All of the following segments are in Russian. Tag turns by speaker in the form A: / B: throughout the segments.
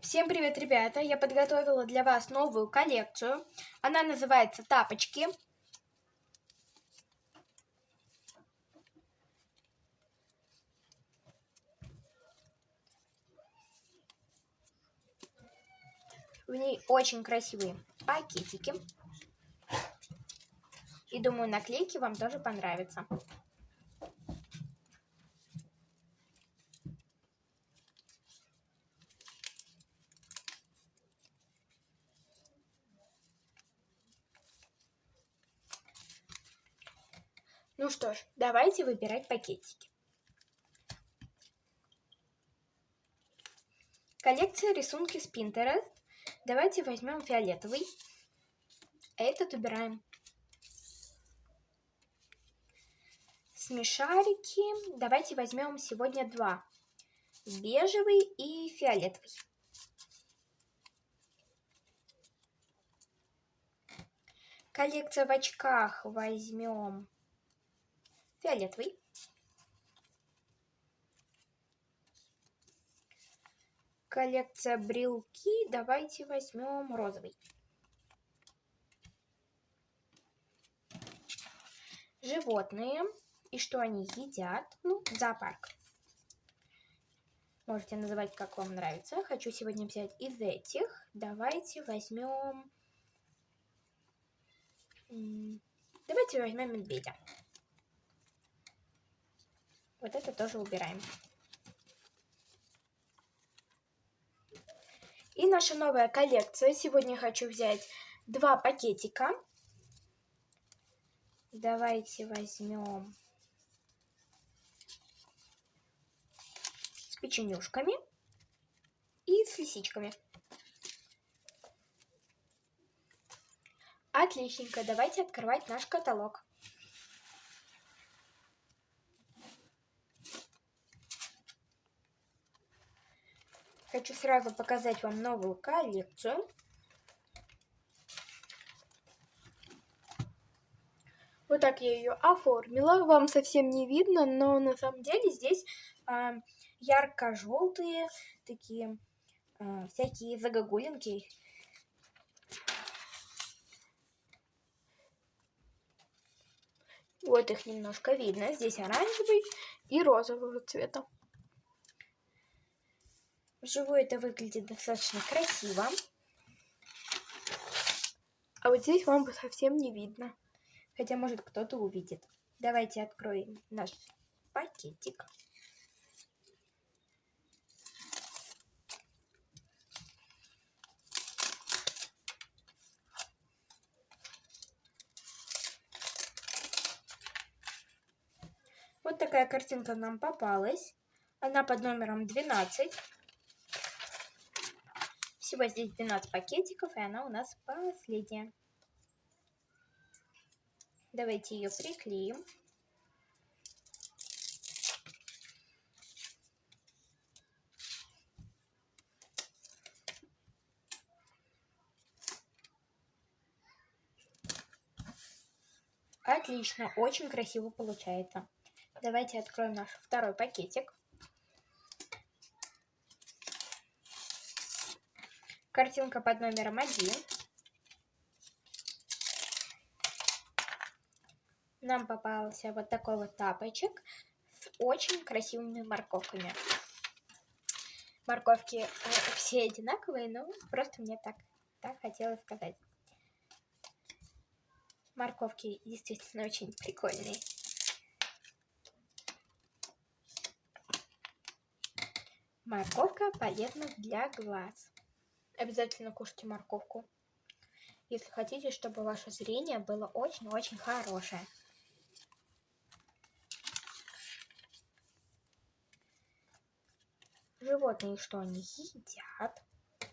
A: Всем привет, ребята! Я подготовила для вас новую коллекцию. Она называется «Тапочки». В ней очень красивые пакетики. И думаю, наклейки вам тоже понравятся. Ну что ж, давайте выбирать пакетики. Коллекция рисунки с Pinterest. Давайте возьмем фиолетовый. Этот убираем. Смешарики. Давайте возьмем сегодня два. Бежевый и фиолетовый. Коллекция в очках возьмем фиолетовый. Коллекция брелки. Давайте возьмем розовый. Животные. И что они едят? Ну, зоопарк. Можете называть, как вам нравится. Хочу сегодня взять из этих. Давайте возьмем... Давайте возьмем медведя. Вот это тоже убираем. И наша новая коллекция. Сегодня хочу взять два пакетика. Давайте возьмем с печенюшками и с лисичками. Отличненько, давайте открывать наш каталог. Хочу сразу показать вам новую коллекцию. Вот так я ее оформила. Вам совсем не видно, но на самом деле здесь э, ярко-желтые такие э, всякие загогулинки. Вот их немножко видно. Здесь оранжевый и розового цвета. Вживую это выглядит достаточно красиво. А вот здесь вам совсем не видно. Хотя, может, кто-то увидит. Давайте откроем наш пакетик. Вот такая картинка нам попалась. Она под номером 12. Всего здесь 12 пакетиков, и она у нас последняя. Давайте ее приклеим. Отлично, очень красиво получается. Давайте откроем наш второй пакетик. Картинка под номером один. Нам попался вот такой вот тапочек с очень красивыми морковками. Морковки э, все одинаковые, но просто мне так, так хотелось сказать. Морковки действительно очень прикольные. Морковка полезна для глаз. Обязательно кушайте морковку, если хотите, чтобы ваше зрение было очень-очень хорошее. Животные, что они едят?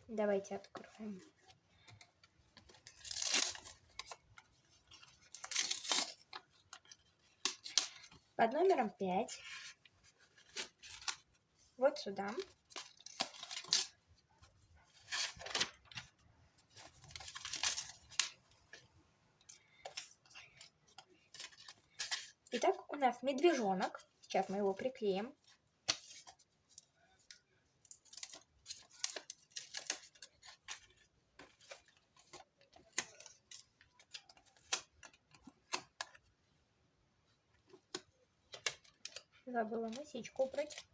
A: Давайте откроем. Под номером 5. Вот сюда. Итак, у нас медвежонок. Сейчас мы его приклеим. Забыла мысечку убрать.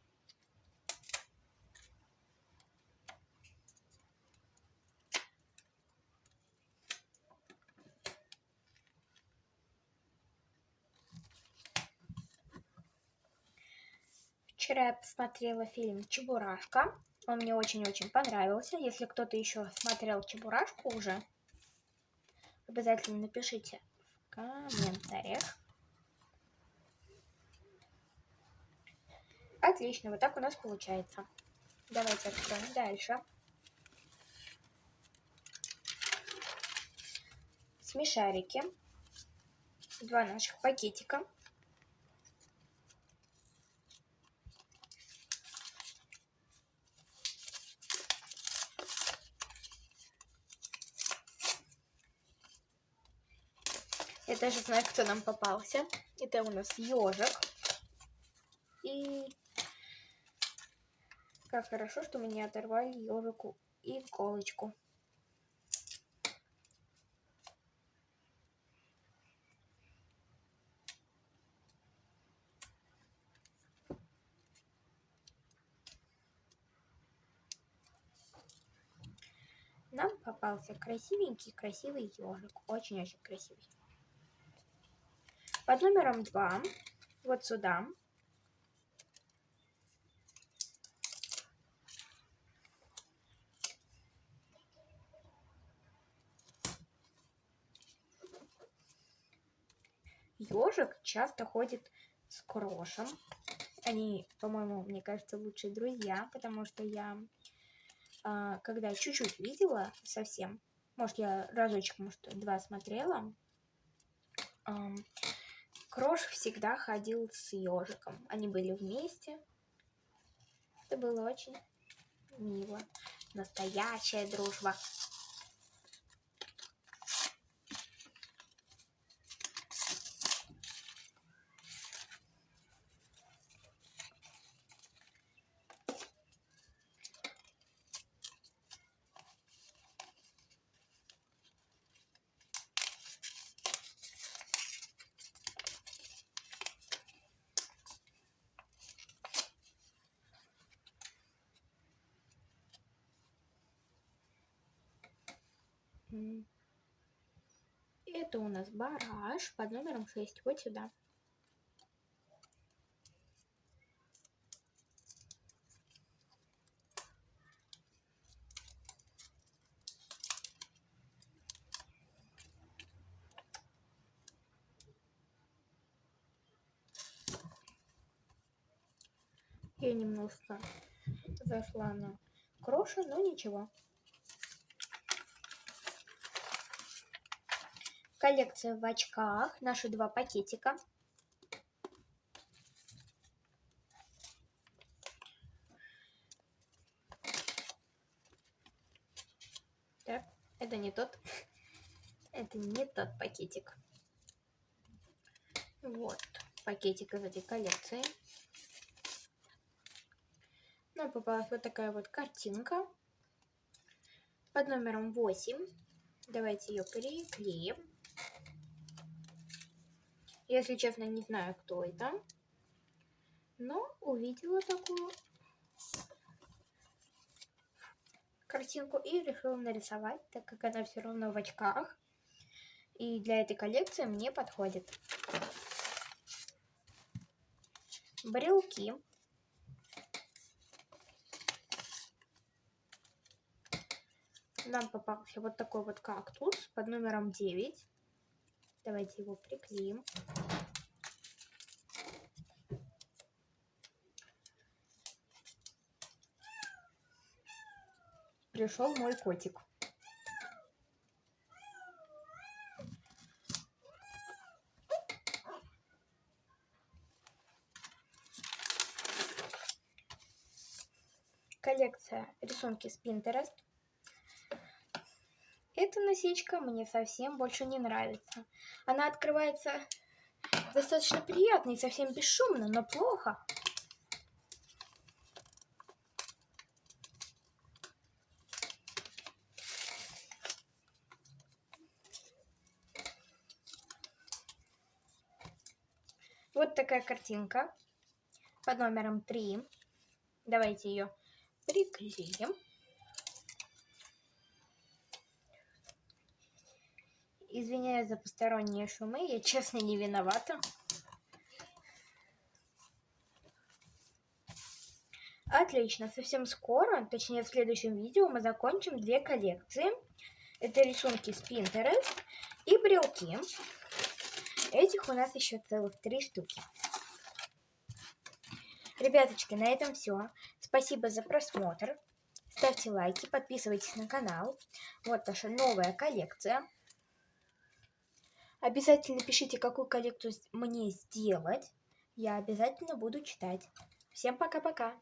A: Я посмотрела фильм «Чебурашка». Он мне очень-очень понравился. Если кто-то еще смотрел «Чебурашку» уже, обязательно напишите в комментариях. Отлично, вот так у нас получается. Давайте откроем дальше. Смешарики. Два наших пакетика. Я даже знаю, кто нам попался. Это у нас ежик. И как хорошо, что мы не оторвали ежику иголочку. Нам попался красивенький, красивый ежик. Очень-очень красивый под номером 2, вот сюда. Ежик часто ходит с крошем. Они, по-моему, мне кажется, лучшие друзья, потому что я, а, когда чуть-чуть видела совсем, может, я разочек, может, два смотрела, Крош всегда ходил с ежиком. Они были вместе. Это было очень мило. Настоящая дружба. Это у нас бараш под номером 6. Вот сюда. Я немножко зашла на кроша, но ничего. Коллекция в очках. Наши два пакетика. Так, это не тот. Это не тот пакетик. Вот, пакетик из этой коллекции. Нам попалась вот такая вот картинка под номером 8. Давайте ее приклеим. Если честно, не знаю, кто это. Но увидела такую картинку и решила нарисовать, так как она все равно в очках. И для этой коллекции мне подходит. Брелки. Нам попался вот такой вот кактус под номером 9. Давайте его приклеим. Пришел мой котик. Коллекция рисунки с Pinterest. Эта насечка мне совсем больше не нравится. Она открывается достаточно приятно и совсем бесшумно, но плохо. Вот такая картинка. под номером 3. Давайте ее приклеим. Извиняюсь за посторонние шумы, я честно не виновата. Отлично, совсем скоро, точнее в следующем видео, мы закончим две коллекции. Это рисунки с Pinterest и брелки. Этих у нас еще целых три штуки. Ребяточки, на этом все. Спасибо за просмотр. Ставьте лайки, подписывайтесь на канал. Вот наша новая коллекция. Обязательно пишите, какую коллекцию мне сделать. Я обязательно буду читать. Всем пока-пока.